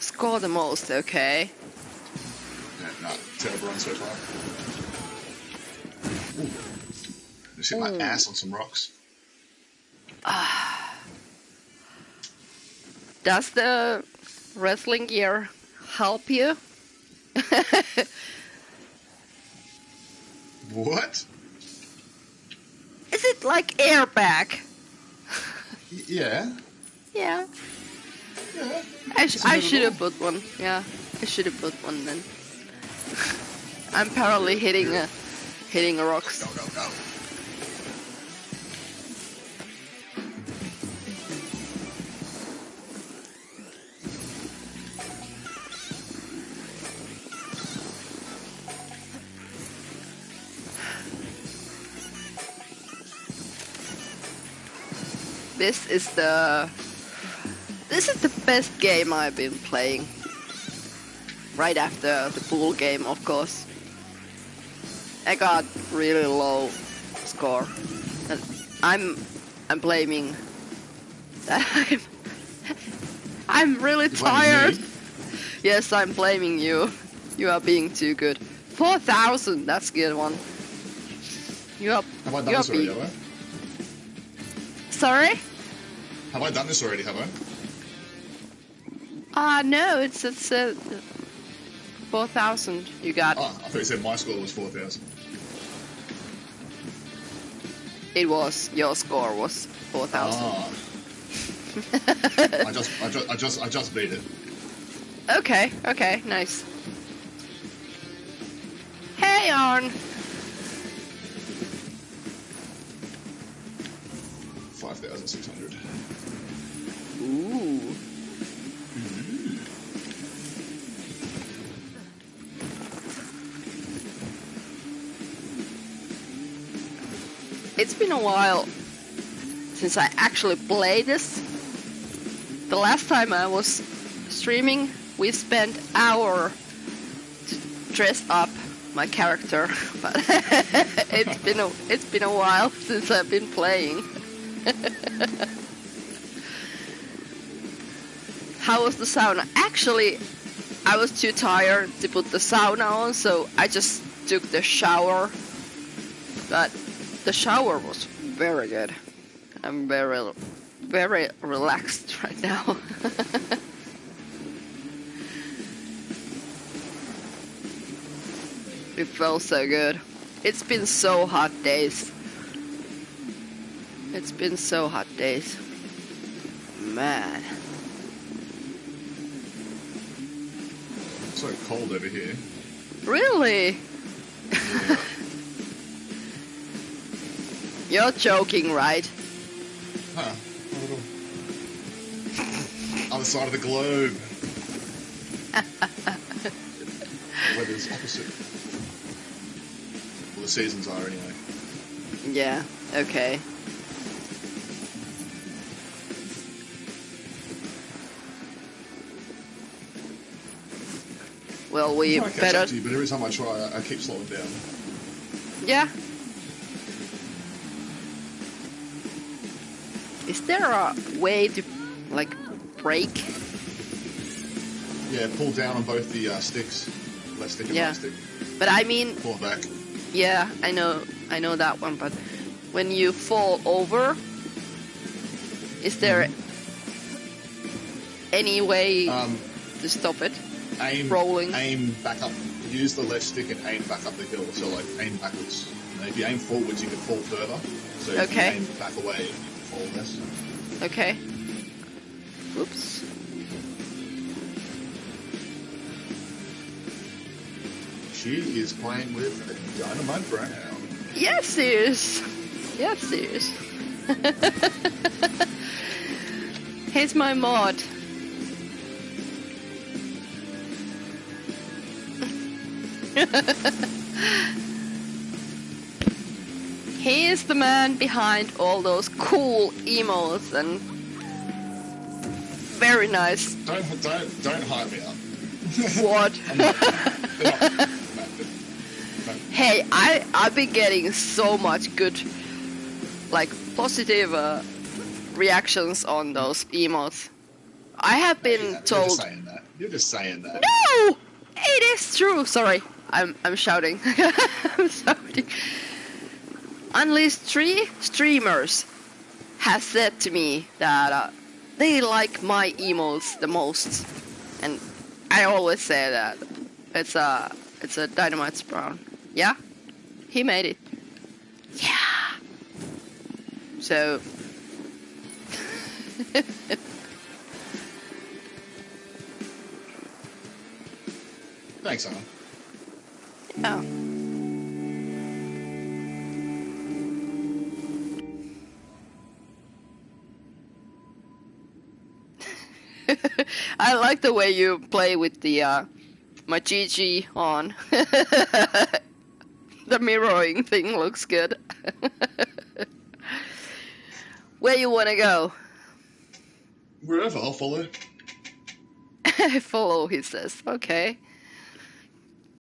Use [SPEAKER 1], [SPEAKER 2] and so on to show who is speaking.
[SPEAKER 1] Score the most, okay.
[SPEAKER 2] Yeah, no, terrible so far. Ooh. Just hit my
[SPEAKER 1] Ooh.
[SPEAKER 2] ass on some rocks. Ah.
[SPEAKER 1] Does the wrestling gear help you?
[SPEAKER 2] What?
[SPEAKER 1] Is it like airbag?
[SPEAKER 2] Yeah.
[SPEAKER 1] Yeah. I, sh- I should have put one. Yeah, I should have put one then. I'm apparently hitting a hitting a rocks.
[SPEAKER 2] Go, go, go.
[SPEAKER 1] This is the this is the best game I've been playing. Right after the pool game, of course. I got really low score. And I'm I'm blaming that I'm I'm really tired. Yes, I'm blaming you. You are being too good. Four thousand, that's a good one. You are
[SPEAKER 2] Have I done this already, have I?
[SPEAKER 1] sorry?
[SPEAKER 2] Have I done this already, have I?
[SPEAKER 1] Ah, no, it's it's uh, four thousand. You got
[SPEAKER 2] Oh, I thought you said my score was 4,000.
[SPEAKER 1] it was your score was four thousand.
[SPEAKER 2] Ah. I just, I just, I just, I just beat it.
[SPEAKER 1] Okay, okay, nice. Hey, Arn.
[SPEAKER 2] 5,600.
[SPEAKER 1] Ooh. It's been a while since I actually played this. The last time I was streaming, we spent hour to dress up my character, but it's been a it's been a while since I've been playing. How was the sauna? Actually, I was too tired to put the sauna on, so I just took the shower. But the shower was very good. I'm very, very relaxed right now. it felt so good. It's been so hot days. It's been so hot days. Man.
[SPEAKER 2] It's so cold over here.
[SPEAKER 1] Really? You're joking, right?
[SPEAKER 2] Huh. Other side of the globe. the weather's opposite. Well, the seasons are anyway.
[SPEAKER 1] Yeah, okay. Well, we
[SPEAKER 2] I try to catch
[SPEAKER 1] better.
[SPEAKER 2] up to you, but every time I try, I, I keep slowing down.
[SPEAKER 1] Yeah. Is there a way to, like, break?
[SPEAKER 2] Yeah, pull down on both the uh, sticks. Left stick and
[SPEAKER 1] Yeah.
[SPEAKER 2] right stick.
[SPEAKER 1] But I mean,
[SPEAKER 2] Pull back.
[SPEAKER 1] yeah, I know, I know that one. But when you fall over, is there any way
[SPEAKER 2] Um,
[SPEAKER 1] to stop it?
[SPEAKER 2] aim,
[SPEAKER 1] Rolling.
[SPEAKER 2] aim back up. Use the left stick and aim back up the hill. So like aim backwards. And if you aim forwards, you can fall further. So
[SPEAKER 1] Okay.
[SPEAKER 2] aim back away,
[SPEAKER 1] Okay. Oops.
[SPEAKER 2] She is playing with Dynamite Brown.
[SPEAKER 1] Yes, he is. Yes, he is. Here's my mod. he is the man behind all those cool emotes and very nice.
[SPEAKER 2] Don't don't don't hype me up.
[SPEAKER 1] What?
[SPEAKER 2] I'm not, they're not- no, they're-
[SPEAKER 1] Hey, I I've been getting so much good, like positive uh, reactions on those emotes. I have been
[SPEAKER 2] You're just
[SPEAKER 1] told.
[SPEAKER 2] saying that. You're just saying that.
[SPEAKER 1] No, it is true. Sorry, I'm I'm shouting. I'm shouting. At least three streamers have said to me that uh, they like my emos the most, and I always say that it's a it's a dynamite spawn. Yeah, he made it. Yeah. So.
[SPEAKER 2] Thanks, Alan.
[SPEAKER 1] yeah. I like the way you play with the uh, on. the mirroring thing looks good. Where you wanna go?
[SPEAKER 2] Wherever, I'll follow.
[SPEAKER 1] Follow, he says. Okay.